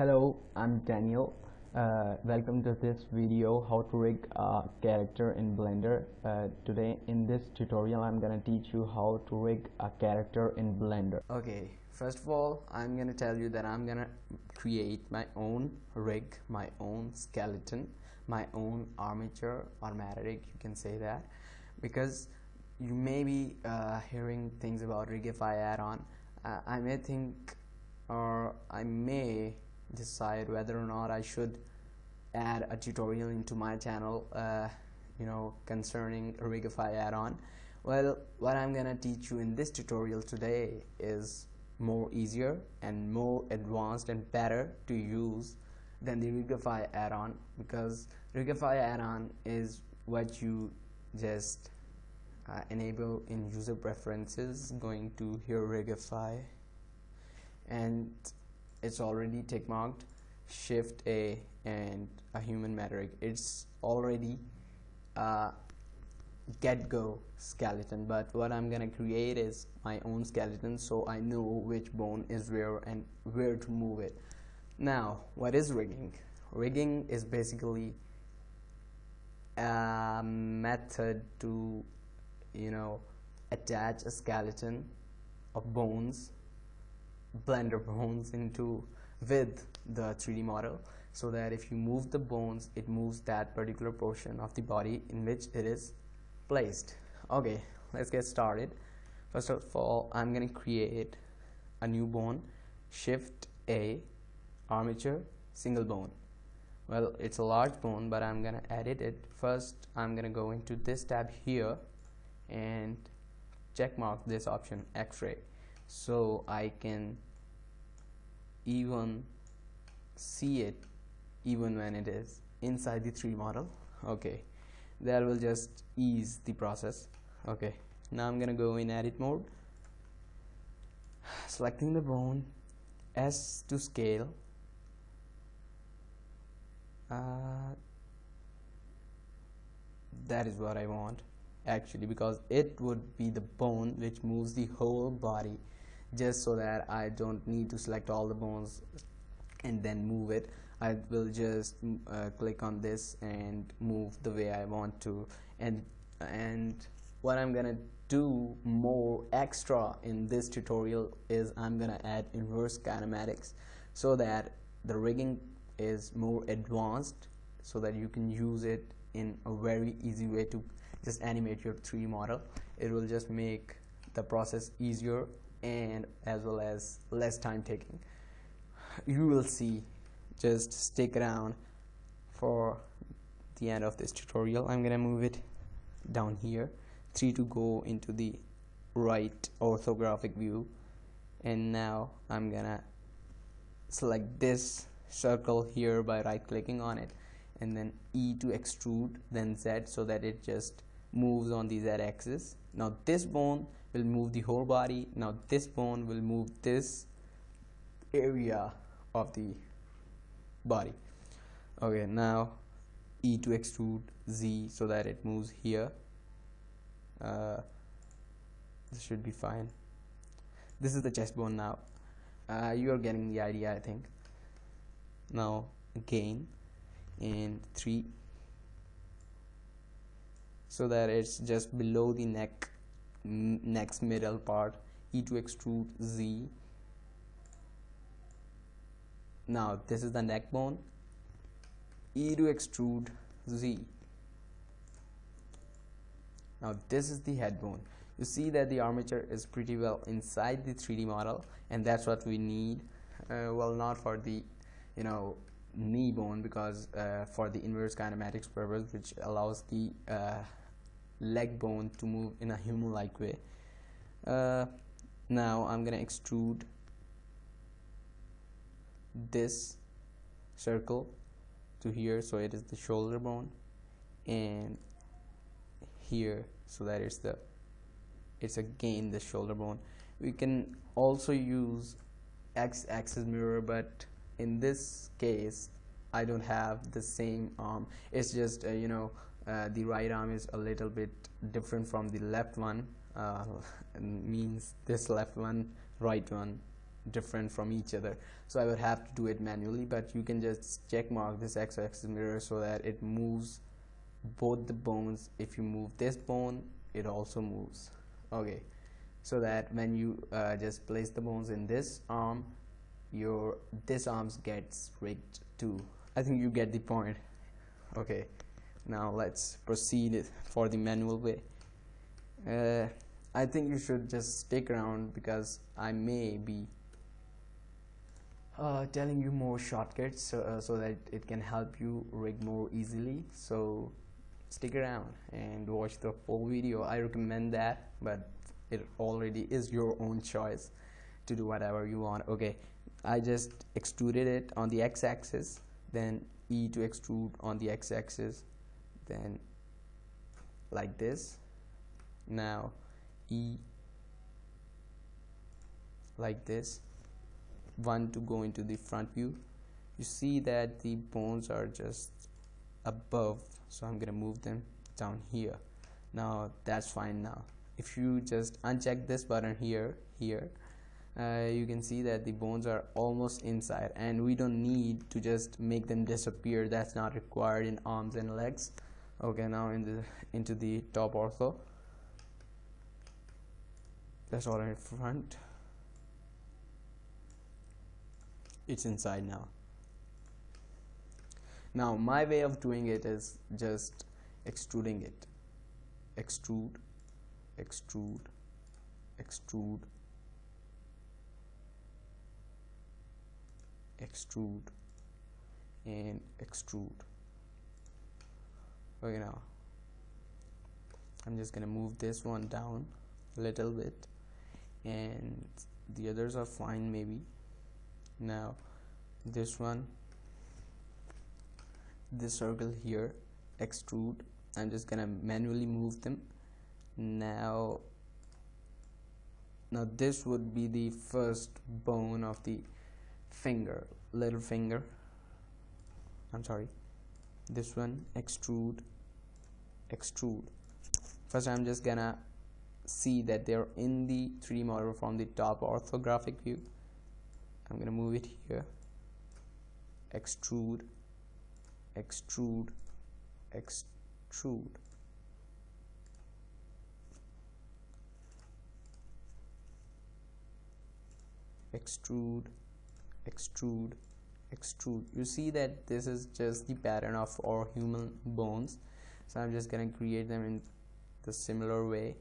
Hello, I'm Daniel. Uh, welcome to this video how to rig a character in Blender. Uh, today in this tutorial I'm gonna teach you how to rig a character in Blender. Okay, first of all I'm gonna tell you that I'm gonna create my own rig, my own skeleton, my own armature or rig, you can say that because you may be uh, hearing things about Rigify add-on. Uh, I may think or I may decide whether or not I should add a tutorial into my channel uh, you know concerning Rigify add-on. Well what I'm gonna teach you in this tutorial today is more easier and more advanced and better to use than the Rigify add-on because Rigify add-on is what you just uh, enable in user preferences going to here Rigify and it's already tick marked shift a and a human metarig. It's already uh, a get go skeleton. But what I'm gonna create is my own skeleton so I know which bone is where and where to move it. Now what is rigging? Rigging is basically a method to you know attach a skeleton of bones blender bones into with the 3d model so that if you move the bones it moves that particular portion of the body in which it is placed. Okay let's get started. First of all I'm gonna create a new bone. Shift a armature single bone. Well it's a large bone but I'm gonna edit it. First I'm gonna go into this tab here and check mark this option x-ray so I can even see it even when it is inside the 3 model. Okay. That will just ease the process. Okay. Now I'm gonna go in edit mode. Selecting the bone S to scale. Uh, that is what I want actually because it would be the bone which moves the whole body just so that I don't need to select all the bones and then move it. I will just uh, click on this and move the way I want to. And and what I'm gonna do more extra in this tutorial is I'm gonna add inverse kinematics so that the rigging is more advanced so that you can use it in a very easy way to just animate your 3D model. It will just make the process easier and as well as less time taking. You will see just stick around for the end of this tutorial. I'm gonna move it down here. 3 to go into the right orthographic view. And now I'm gonna select this circle here by right clicking on it. And then E to extrude then Z so that it just moves on the Z axis. Now this bone will move the whole body. Now this bone will move this area of the body. Okay now E to extrude Z so that it moves here. Uh, this should be fine. This is the chest bone now. Uh, you are getting the idea I think. Now again in 3 so that it's just below the neck next middle part E to extrude Z. Now this is the neck bone. E to extrude Z. Now this is the head bone. You see that the armature is pretty well inside the 3d model and that's what we need uh, well not for the you know knee bone because uh, for the inverse kinematics purpose which allows the uh, leg bone to move in a human-like way. Uh, now I'm gonna extrude this circle to here so it is the shoulder bone and here so that it's the it's again the shoulder bone. We can also use x-axis mirror but in this case I don't have the same arm. It's just uh, you know uh, the right arm is a little bit different from the left one. Uh, means this left one right one different from each other. So I would have to do it manually but you can just check mark this x-axis mirror so that it moves both the bones. If you move this bone it also moves. Okay. So that when you uh, just place the bones in this arm your this arms gets rigged too. I think you get the point. Okay now let's proceed for the manual way. Uh, I think you should just stick around because I may be uh, telling you more shortcuts so, uh, so that it can help you rig more easily. So stick around and watch the full video. I recommend that but it already is your own choice to do whatever you want. Okay I just extruded it on the x-axis then E to extrude on the x-axis then like this. Now E like this. One to go into the front view. You see that the bones are just above so I'm gonna move them down here. Now that's fine now. If you just uncheck this button here here uh, you can see that the bones are almost inside and we don't need to just make them disappear. That's not required in arms and legs okay now in the into the top ortho that's all in front. It's inside now. Now my way of doing it is just extruding it. Extrude extrude extrude. Extrude and extrude okay now I'm just gonna move this one down a little bit. And the others are fine maybe. Now this one this circle here extrude. I'm just gonna manually move them. Now now this would be the first bone of the finger little finger. I'm sorry this one extrude extrude. First I'm just gonna see that they're in the 3D model from the top orthographic view. I'm gonna move it here. Extrude extrude extrude. Extrude extrude extrude. You see that this is just the pattern of our human bones. So I'm just gonna create them in the similar way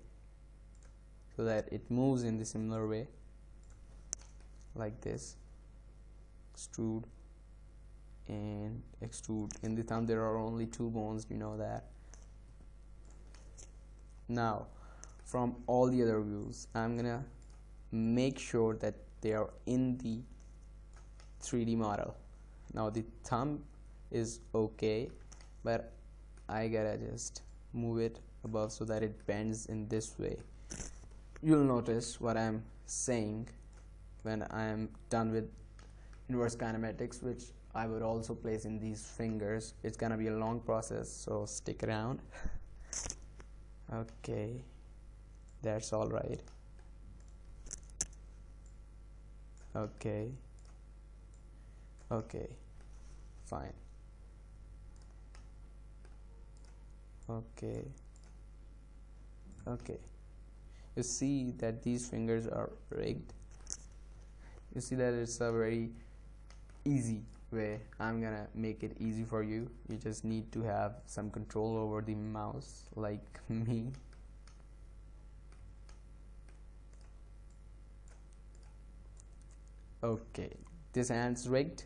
so that it moves in the similar way like this. Extrude and extrude. In the thumb there are only two bones you know that. Now from all the other views I'm gonna make sure that they are in the 3D model. Now the thumb is okay but I gotta just move it above so that it bends in this way. You'll notice what I'm saying when I'm done with inverse kinematics which I would also place in these fingers. It's gonna be a long process so stick around. Okay that's all right. Okay okay fine. Okay. Okay. You see that these fingers are rigged. You see that it's a very easy way. I'm gonna make it easy for you. You just need to have some control over the mouse like me. Okay. This hand's rigged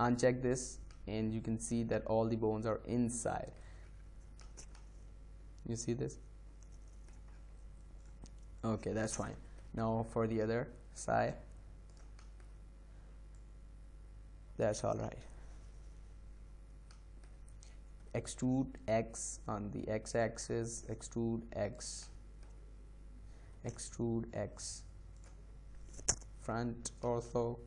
uncheck this and you can see that all the bones are inside. You see this? Okay that's fine. Now for the other side that's all right. Extrude x on the x-axis extrude x extrude x. Front ortho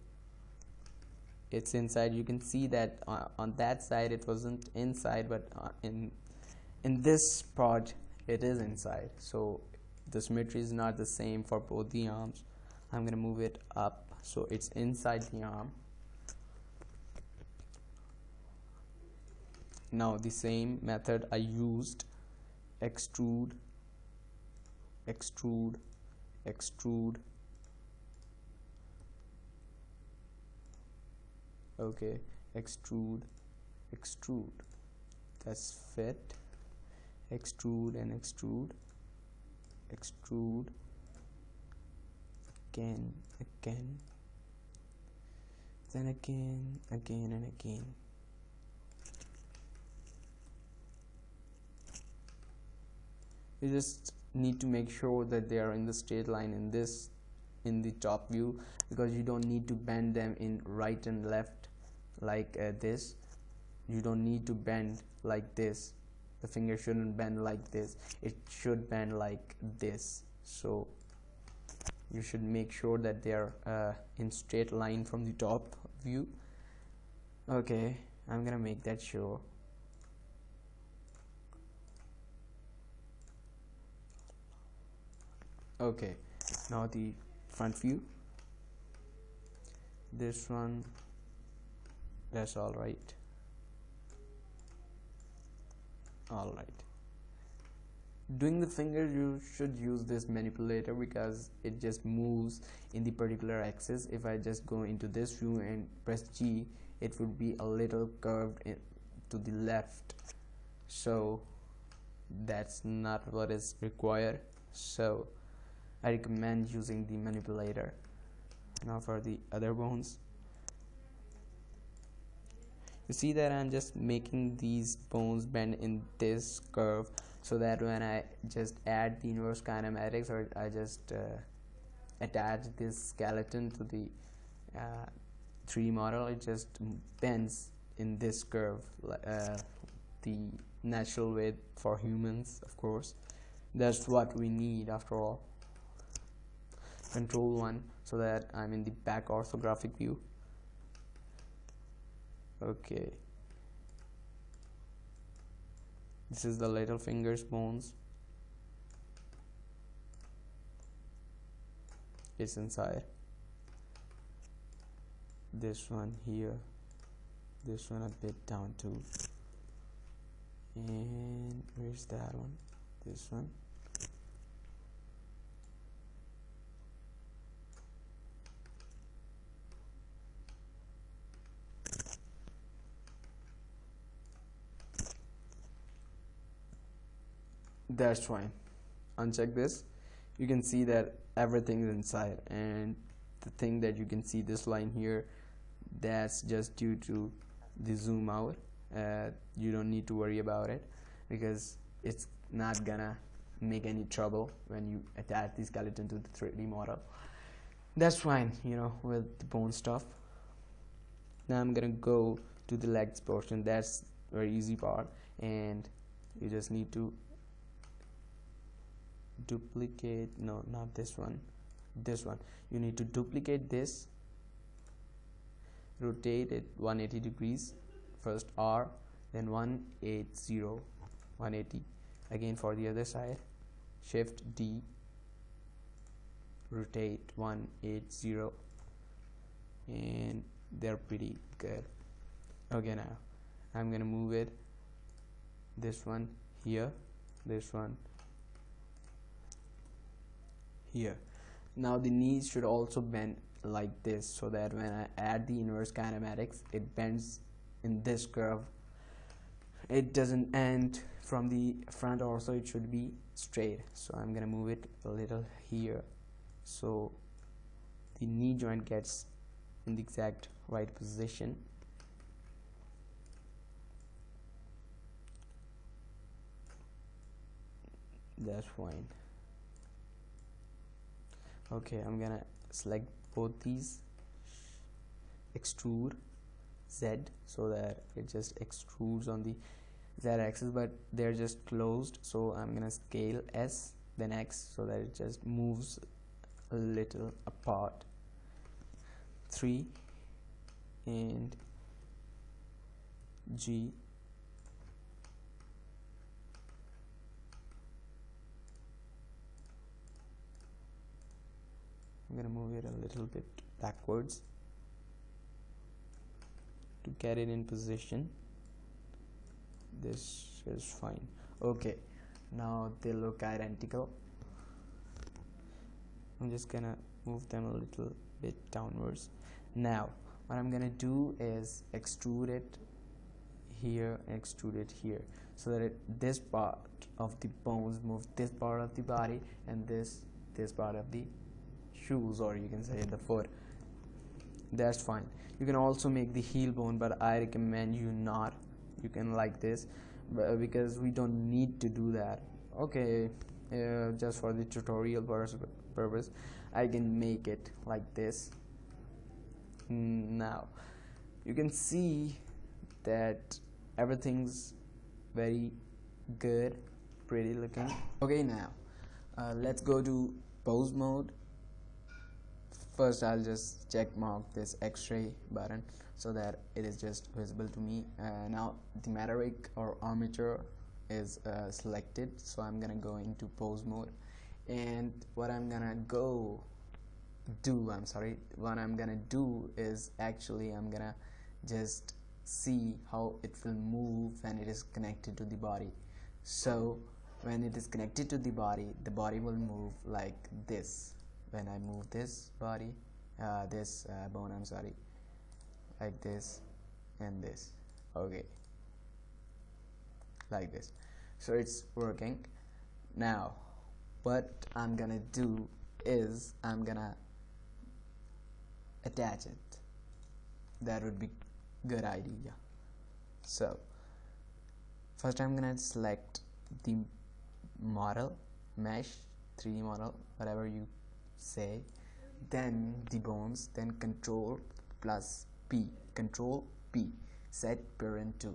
it's inside. You can see that uh, on that side it wasn't inside but uh, in in this part it is inside. So the symmetry is not the same for both the arms. I'm gonna move it up so it's inside the arm. Now the same method I used. Extrude extrude extrude okay. Extrude. Extrude. That's fit extrude and extrude. Extrude. Again. Again. Then again. Again and again. You just need to make sure that they are in the straight line in this in the top view because you don't need to bend them in right and left like uh, this. You don't need to bend like this. The finger shouldn't bend like this. It should bend like this. So you should make sure that they are uh, in straight line from the top view. Okay I'm gonna make that sure okay now the front view. This one that's all right. All right. Doing the finger you should use this manipulator because it just moves in the particular axis. If I just go into this view and press G it would be a little curved to the left. So that's not what is required. So I recommend using the manipulator. Now for the other bones. You see that I'm just making these bones bend in this curve so that when I just add the inverse kinematics or I just uh, attach this skeleton to the uh, 3D model it just bends in this curve uh, the natural way for humans of course. That's what we need after all control 1 so that I'm in the back orthographic view. Okay. This is the little fingers bones. It's inside. This one here. This one a bit down too. And where's that one? This one that's fine. Uncheck this. You can see that everything is inside and the thing that you can see this line here that's just due to the zoom out. Uh, you don't need to worry about it because it's not gonna make any trouble when you attach the skeleton to the 3D model. That's fine you know with the bone stuff. Now I'm gonna go to the legs portion. That's very easy part and you just need to duplicate no not this one this one. You need to duplicate this rotate it 180 degrees first R then 180 180 again for the other side shift D rotate 180 and they're pretty good. Okay now I'm gonna move it this one here this one here. Now the knees should also bend like this so that when I add the inverse kinematics it bends in this curve. It doesn't end from the front also it should be straight. So I'm gonna move it a little here. So the knee joint gets in the exact right position. That's fine okay I'm gonna select both these. Extrude Z so that it just extrudes on the Z axis but they're just closed so I'm gonna scale S then X so that it just moves a little apart. 3 and G I'm gonna move it a little bit backwards to get it in position. This is fine. Okay now they look identical. I'm just gonna move them a little bit downwards. Now what I'm gonna do is extrude it here extrude it here so that it, this part of the bones move this part of the body and this this part of the shoes or you can say the foot. That's fine. You can also make the heel bone but I recommend you not. You can like this because we don't need to do that. Okay uh, just for the tutorial purpose I can make it like this. Now you can see that everything's very good pretty looking. Okay now uh, let's go to pose mode first I'll just check mark this x-ray button so that it is just visible to me. Uh, now the metallic or armature is uh, selected so I'm gonna go into pose mode. And what I'm gonna go do I'm sorry what I'm gonna do is actually I'm gonna just see how it will move when it is connected to the body. So when it is connected to the body the body will move like this when I move this body uh, this uh, bone I'm sorry like this and this okay like this. So it's working. Now what I'm gonna do is I'm gonna attach it. That would be good idea. So first I'm gonna select the model mesh 3d model whatever you say then the bones then control plus P control P set parent to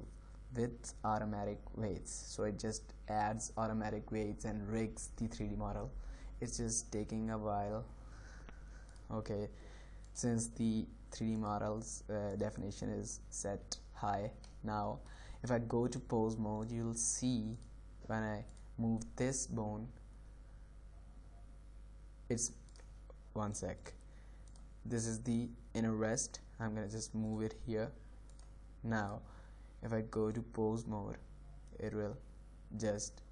with automatic weights. So it just adds automatic weights and rigs the 3d model. It's just taking a while. Okay since the 3d models uh, definition is set high now if I go to pose mode you'll see when I move this bone it's one sec. This is the inner rest. I'm gonna just move it here. Now if I go to pose mode it will just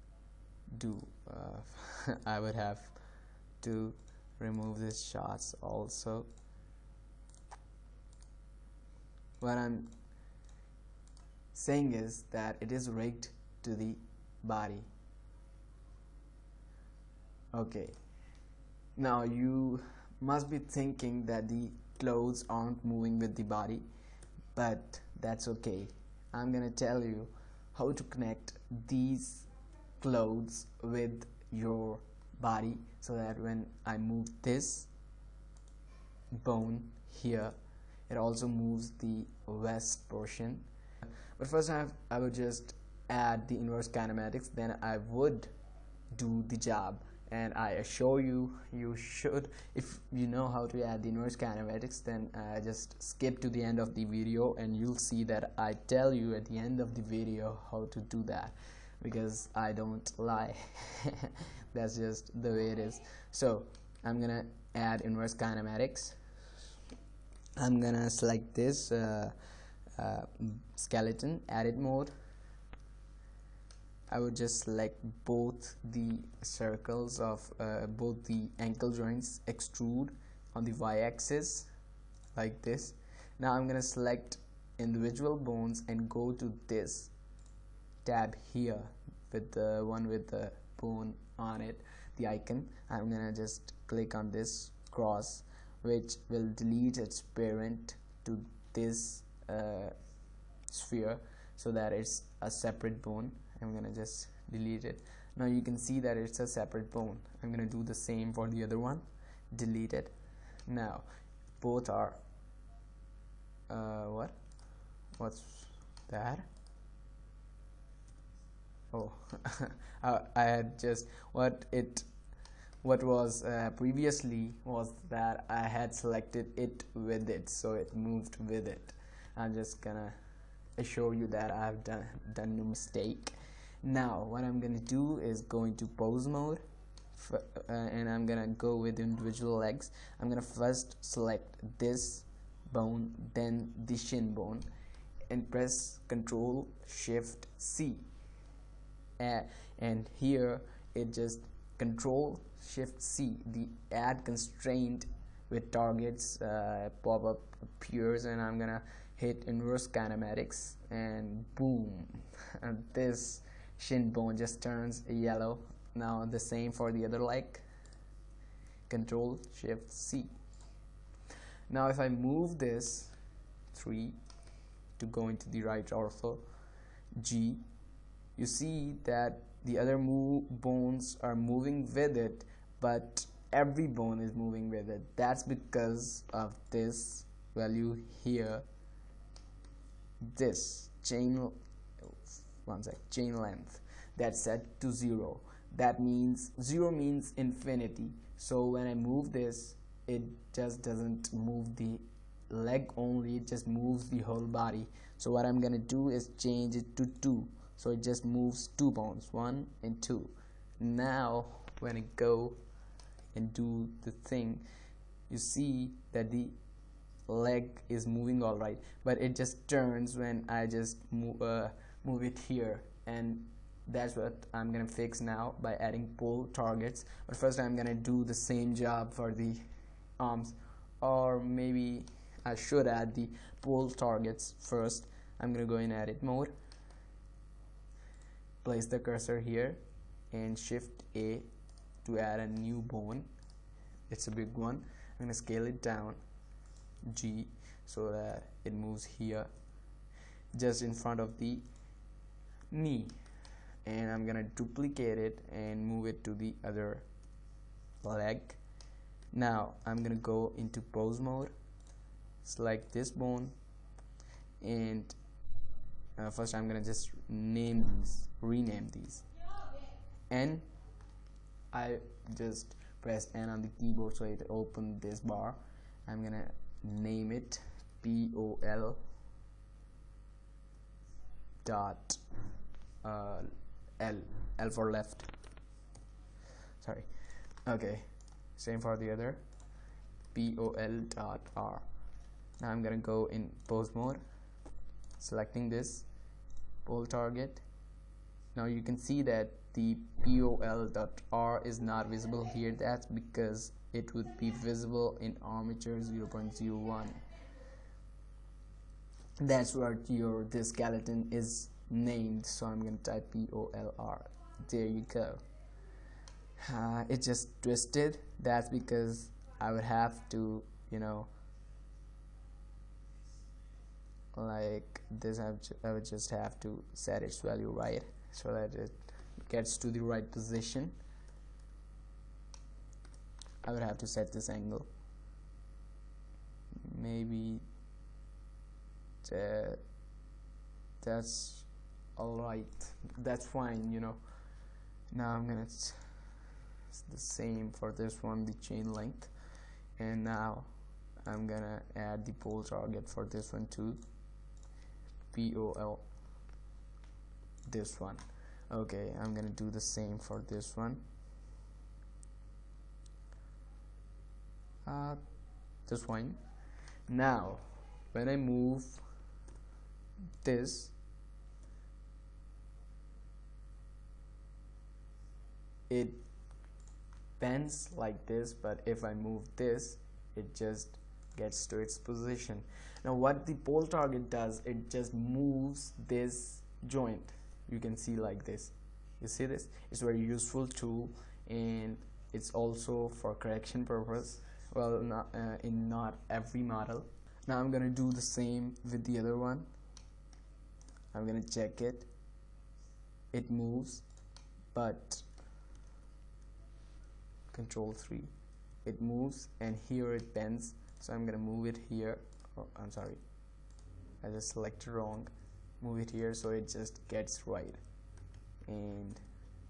do uh, I would have to remove these shots also. What I'm saying is that it is rigged to the body. Okay. Now you must be thinking that the clothes aren't moving with the body but that's okay. I'm gonna tell you how to connect these clothes with your body so that when I move this bone here it also moves the west portion. But first I, have, I would just add the inverse kinematics then I would do the job and I assure you you should. If you know how to add the inverse kinematics then uh, just skip to the end of the video and you'll see that I tell you at the end of the video how to do that. Because I don't lie. That's just the way it is. So I'm gonna add inverse kinematics. I'm gonna select this uh, uh, skeleton edit mode I would just select both the circles of uh, both the ankle joints extrude on the y-axis like this. Now I'm gonna select individual bones and go to this tab here with the one with the bone on it the icon. I'm gonna just click on this cross which will delete its parent to this uh, sphere so that it's a separate bone I'm gonna just delete it. Now you can see that it's a separate bone. I'm gonna do the same for the other one. Delete it. Now both are uh, what? What's that? Oh I had just what it what was uh, previously was that I had selected it with it so it moved with it. I'm just gonna assure you that I've done done no mistake now what I'm gonna do is go into pose mode uh, and I'm gonna go with individual legs. I'm gonna first select this bone then the shin bone and press control shift C. Uh, and here it just control shift C the add constraint with targets uh, pop-up appears and I'm gonna hit inverse kinematics and boom. And this shin bone just turns yellow. Now the same for the other leg. Control shift C. Now if I move this 3 to go into the right ortho G you see that the other bones are moving with it but every bone is moving with it. That's because of this value here. This chain one sec chain length that's set to zero. That means zero means infinity. So when I move this it just doesn't move the leg only it just moves the whole body. So what I'm gonna do is change it to 2 so it just moves two bones 1 and 2 now when I go and do the thing you see that the leg is moving all right but it just turns when I just move, uh, move it here. And that's what I'm gonna fix now by adding pole targets. But first I'm gonna do the same job for the arms. Or maybe I should add the pole targets first. I'm gonna go in edit mode. Place the cursor here and shift A to add a new bone. It's a big one. I'm gonna scale it down G so that it moves here. Just in front of the knee and I'm gonna duplicate it and move it to the other leg. Now I'm gonna go into pose mode select this bone and uh, first I'm gonna just name these rename these. And I just press N on the keyboard so it opened this bar. I'm gonna name it POL dot uh, L L for left. Sorry. Okay same for the other. POL dot R. Now I'm gonna go in pose mode selecting this pole target. Now you can see that the pol dot r is not visible here. That's because it would be visible in armature 0.01 that's what your this skeleton is named so I'm gonna type POLR there you go. Uh, it just twisted. That's because I would have to you know like this I would just have to set its value right so that it gets to the right position. I would have to set this angle. Maybe that that's alright that's fine you know. Now I'm gonna it's the same for this one the chain length and now I'm gonna add the pole target for this one too. POL this one. Okay I'm gonna do the same for this one. Uh, this one. Now when I move this it bends like this but if I move this it just gets to its position. Now what the pole target does it just moves this joint. You can see like this. You see this? It's very useful tool and it's also for correction purpose. Well not uh, in not every model. Now I'm gonna do the same with the other one. I'm gonna check it. It moves but control 3 it moves and here it bends. So I'm gonna move it here. Oh, I'm sorry. I just selected wrong. Move it here so it just gets right. And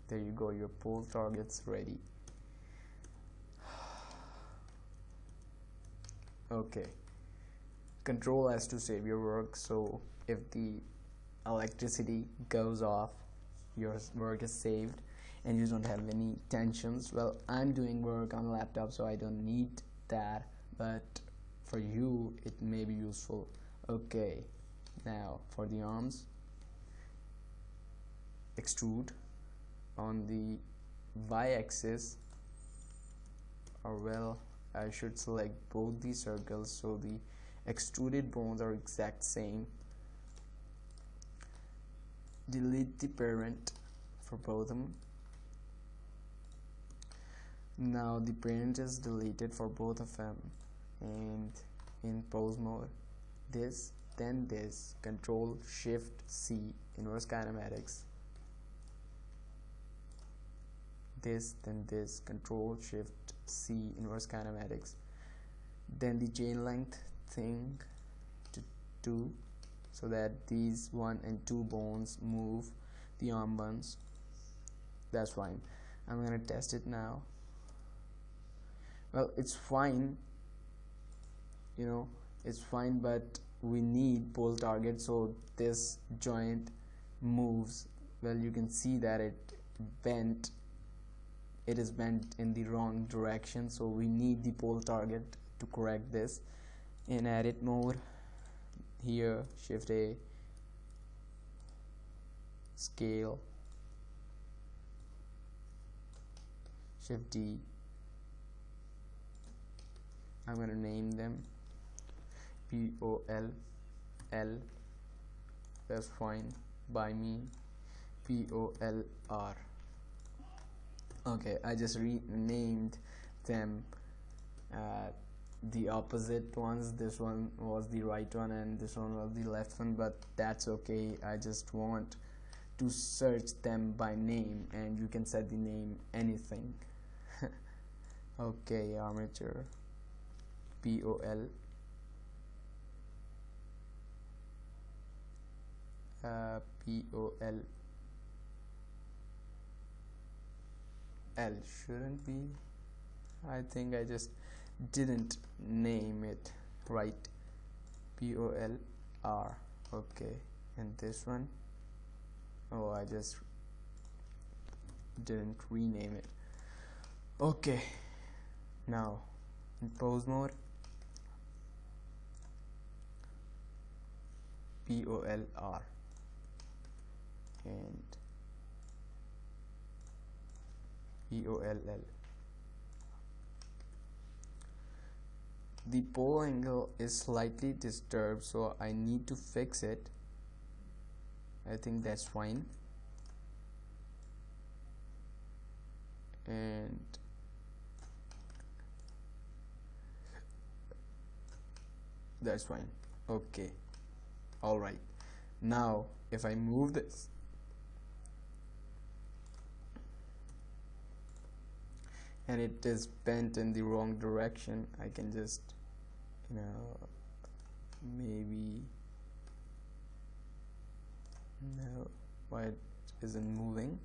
there you go. Your pole targets ready. Okay. Control S to save your work. So if the electricity goes off your work is saved and you don't have any tensions. Well I'm doing work on a laptop so I don't need that but for you it may be useful. Okay now for the arms. Extrude on the y-axis. Or well I should select both these circles so the extruded bones are exact same. Delete the parent for both of them now the parent is deleted for both of them. And in pose mode this then this control shift C inverse kinematics. This then this control shift C inverse kinematics. Then the chain length thing to 2 so that these 1 and 2 bones move the arm bones that's fine. I'm gonna test it now well it's fine you know it's fine but we need pole target so this joint moves well you can see that it bent it is bent in the wrong direction so we need the pole target to correct this. In edit mode here shift a scale shift D I'm to name them. P O L L. That's fine by me. P O L R. Okay I just renamed them uh, the opposite ones. This one was the right one and this one was the left one but that's okay. I just want to search them by name and you can set the name anything. Okay armature P O L. Uh, P O L. Shouldn't be. I think I just didn't name it right. P O L R. Okay. And this one? Oh I just didn't rename it. Okay. Now in pose mode P O L R and E O L L. The pole angle is slightly disturbed so I need to fix it. I think that's fine. And that's fine. Okay. All right. Now if I move this and it is bent in the wrong direction I can just you know maybe no why it isn't moving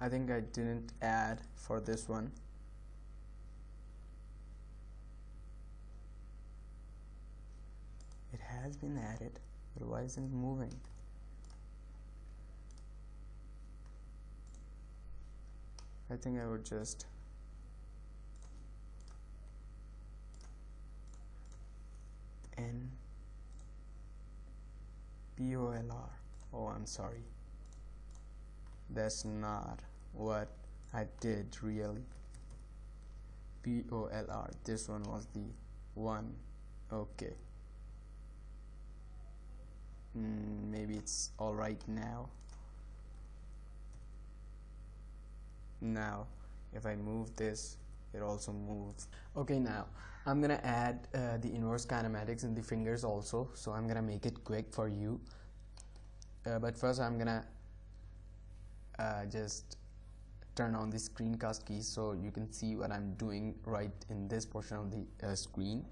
I think I didn't add for this one. It has been added but why isn't moving? I think I would just N P O L R. Oh I'm sorry. That's not what I did really. P O L R. This one was the one. Okay. Mm, maybe it's alright now. Now if I move this it also moves. Okay now I'm gonna add uh, the inverse kinematics in the fingers also so I'm gonna make it quick for you. Uh, but first I'm gonna uh, just turn on the screencast key so you can see what I'm doing right in this portion of the uh, screen.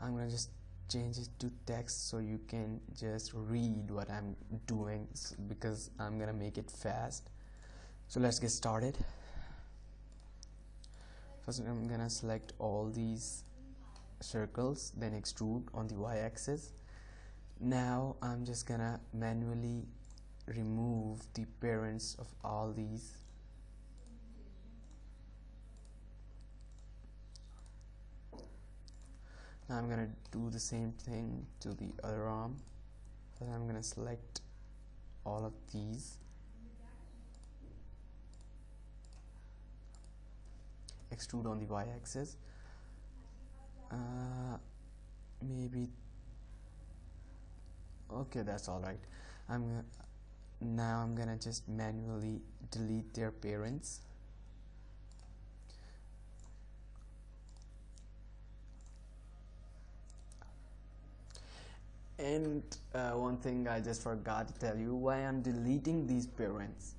I'm gonna just change it to text so you can just read what I'm doing because I'm gonna make it fast. So let's get started. First I'm gonna select all these circles then extrude on the y-axis. Now I'm just gonna manually remove the parents of all these now I'm gonna do the same thing to the other arm. I'm gonna select all of these. Extrude on the y-axis. Uh, maybe okay that's all right. I'm now I'm gonna just manually delete their parents and uh, one thing I just forgot to tell you why I'm deleting these parents.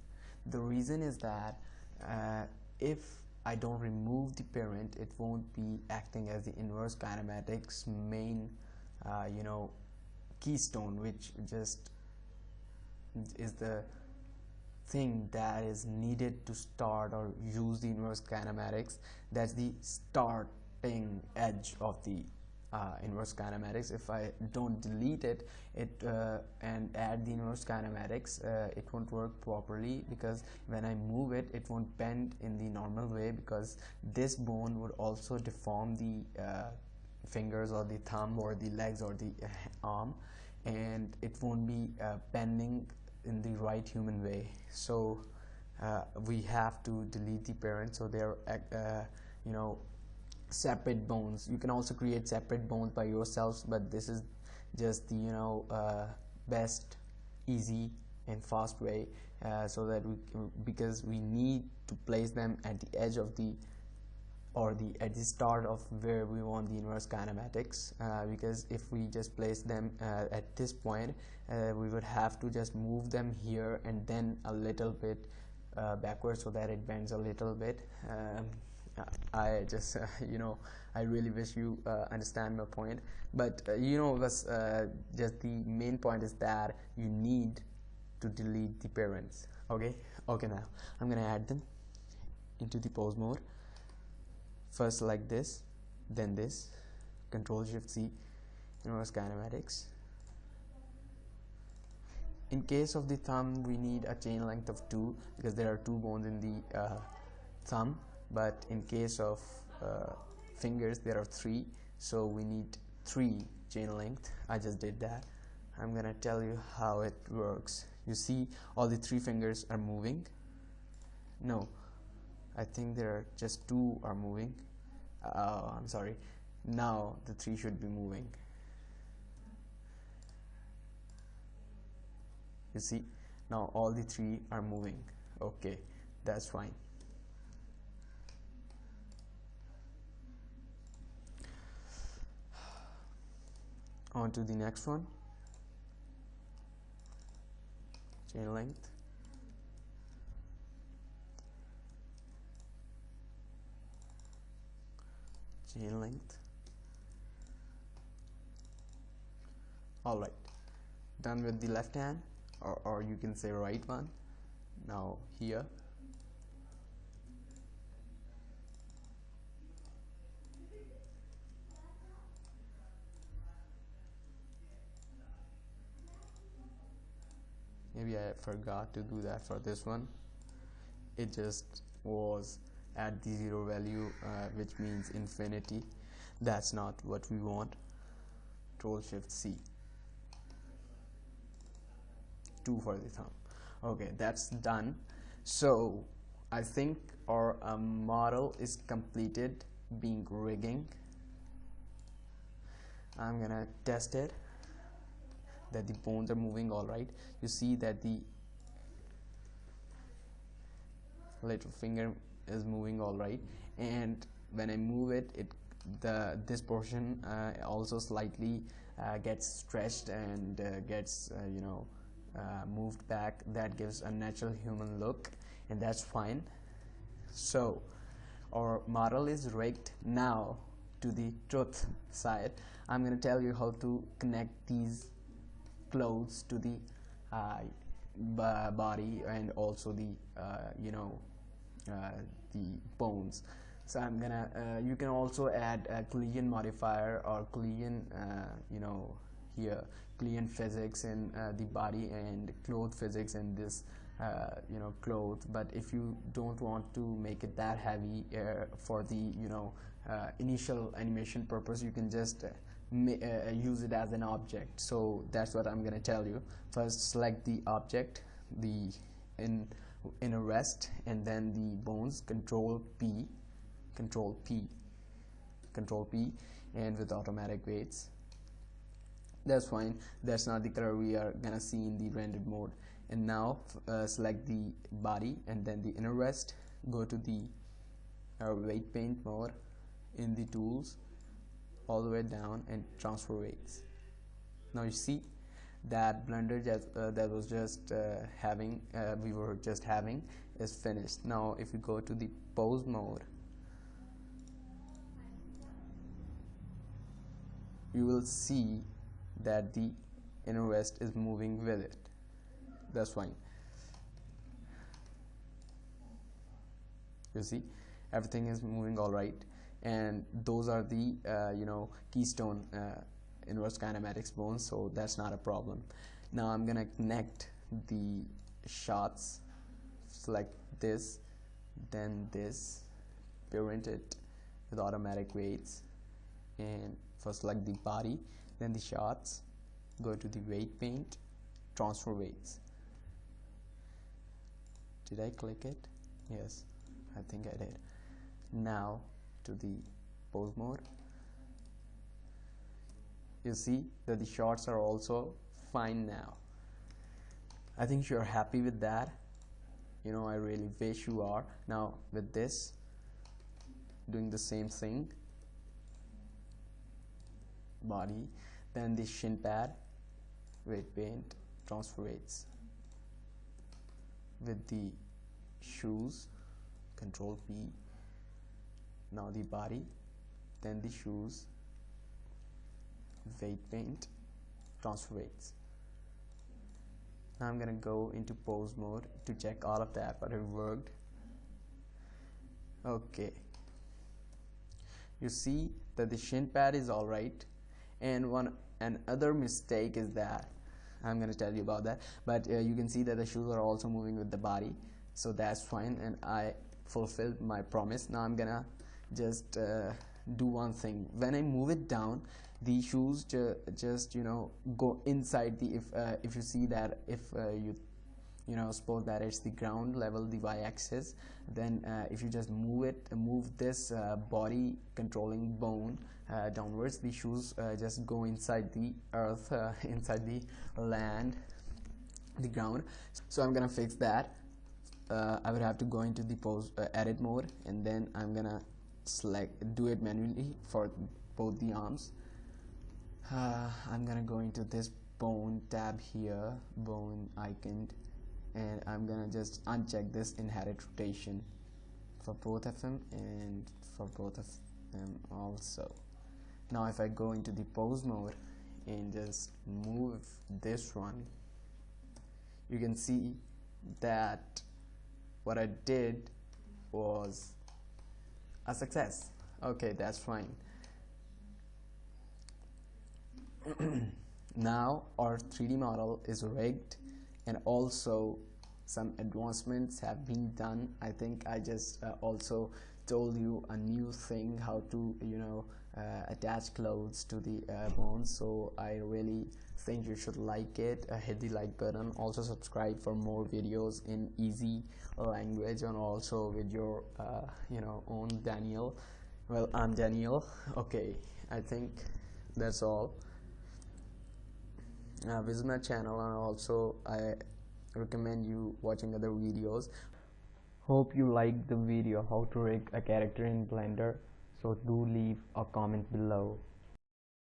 The reason is that uh, if I don't remove the parent it won't be acting as the inverse kinematics main uh, you know keystone which just is the thing that is needed to start or use the inverse kinematics. That's the starting edge of the uh, inverse kinematics. If I don't delete it it uh, and add the inverse kinematics uh, it won't work properly because when I move it it won't bend in the normal way because this bone would also deform the uh, fingers or the thumb or the legs or the uh, arm and it won't be uh, bending in the right human way. So we have to delete the parent. So they're you know separate bones. You can also create separate bones by yourselves but this is just the you know uh, best easy and fast way uh, so that we because we need to place them at the edge of the or the at the start of where we want the inverse kinematics uh, because if we just place them uh, at this point uh, we would have to just move them here and then a little bit uh, backwards so that it bends a little bit um, I just uh, you know I really wish you uh, understand my point. But uh, you know was uh, just the main point is that you need to delete the parents. Okay? Okay now I'm gonna add them into the pose mode. First like this then this control shift C inverse kinematics. In case of the thumb we need a chain length of 2 because there are two bones in the uh, thumb but in case of uh, fingers there are three. So we need three chain length. I just did that. I'm gonna tell you how it works. You see all the three fingers are moving. No I think there are just two are moving. Uh, I'm sorry. Now the three should be moving. You see? Now all the three are moving. Okay that's fine on to the next one. Chain length. Chain length. All right. Done with the left hand or, or you can say right one. Now here maybe I forgot to do that for this one. It just was at the zero value uh, which means infinity. That's not what we want. Control shift C. 2 for the thumb. Okay that's done. So I think our um, model is completed being rigging. I'm gonna test it that the bones are moving all right? You see that the little finger is moving all right? And when I move it it the this portion uh, also slightly uh, gets stretched and uh, gets uh, you know uh, moved back. That gives a natural human look and that's fine. So our model is rigged. Now to the truth side I'm going to tell you how to connect these close to the uh, body and also the uh, you know uh, the bones. So I'm gonna you can also add a collision modifier or uh, you know here collision physics in the body and cloth physics in this uh, you know cloth but if you don't want to make it that heavy uh, for the you know uh, initial animation purpose you can just use it as an object. So that's what I'm gonna tell you. First select the object the in in a rest and then the bones control P control P control P and with automatic weights. That's fine. That's not the color we are gonna see in the rendered mode. And now uh, select the body and then the inner rest. Go to the uh, weight paint mode in the tools all the way down and transfer weights. Now you see that blender just, uh, that was just uh, having uh, we were just having is finished. Now if you go to the pose mode you will see that the inner rest is moving with it. That's fine you see? Everything is moving all right and those are the uh, you know keystone uh, inverse kinematics bones so that's not a problem. Now I'm gonna connect the shots select this then this parent it with automatic weights and first select the body then the shots go to the weight paint transfer weights. Did I click it? Yes I think I did. Now to the pose mode you see that the shots are also fine now. I think you're happy with that. You know I really wish you are. Now with this doing the same thing. Body. Then the shin pad. Weight paint. Transfer weights. With the shoes. Control P now the body then the shoes weight paint transfer weights. Now I'm gonna go into pose mode to check all of that but it worked. Okay. You see that the shin pad is alright and one another mistake is that I'm gonna tell you about that but uh, you can see that the shoes are also moving with the body so that's fine and I fulfilled my promise. Now I'm gonna just uh, do one thing. When I move it down the shoes ju just you know go inside the if uh, if you see that if uh, you you know suppose that it's the ground level the y-axis then uh, if you just move it move this uh, body controlling bone uh, downwards the shoes uh, just go inside the earth uh, inside the land the ground. So I'm gonna fix that. Uh, I would have to go into the pose edit mode and then I'm gonna select do it manually for both the arms. Uh, I'm gonna go into this bone tab here bone icon and I'm gonna just uncheck this inherit rotation for both of them and for both of them also. Now if I go into the pose mode and just move this one you can see that what I did was a success. Okay that's fine. Now our 3d model is rigged and also some advancements have been done. I think I just uh, also told you a new thing how to you know uh, attach clothes to the uh, bones so I really think you should like it uh, hit the like button. Also subscribe for more videos in easy language and also with your uh, you know own Daniel. Well I'm Daniel. Okay I think that's all. Uh, visit my channel and also I recommend you watching other videos. Hope you liked the video how to rig a character in blender so do leave a comment below